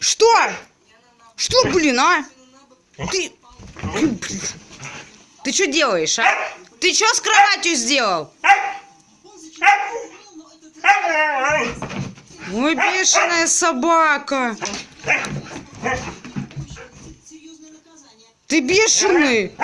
Что? Что, блин, а? Ты... Ты что делаешь, а? Ты что с кроватью сделал? Ой, бешеная собака. Ты бешеный.